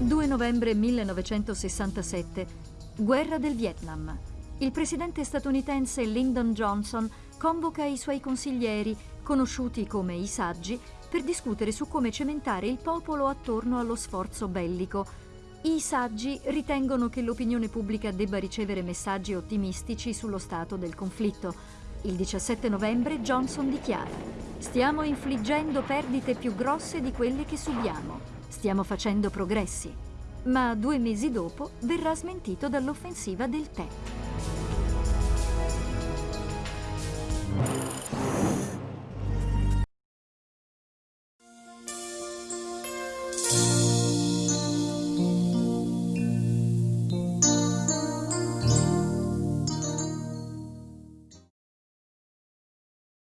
2 novembre 1967. Guerra del Vietnam. Il presidente statunitense Lyndon Johnson convoca i suoi consiglieri, conosciuti come i saggi, per discutere su come cementare il popolo attorno allo sforzo bellico. I saggi ritengono che l'opinione pubblica debba ricevere messaggi ottimistici sullo stato del conflitto. Il 17 novembre Johnson dichiara Stiamo infliggendo perdite più grosse di quelle che subiamo. Stiamo facendo progressi. Ma due mesi dopo verrà smentito dall'offensiva del tè.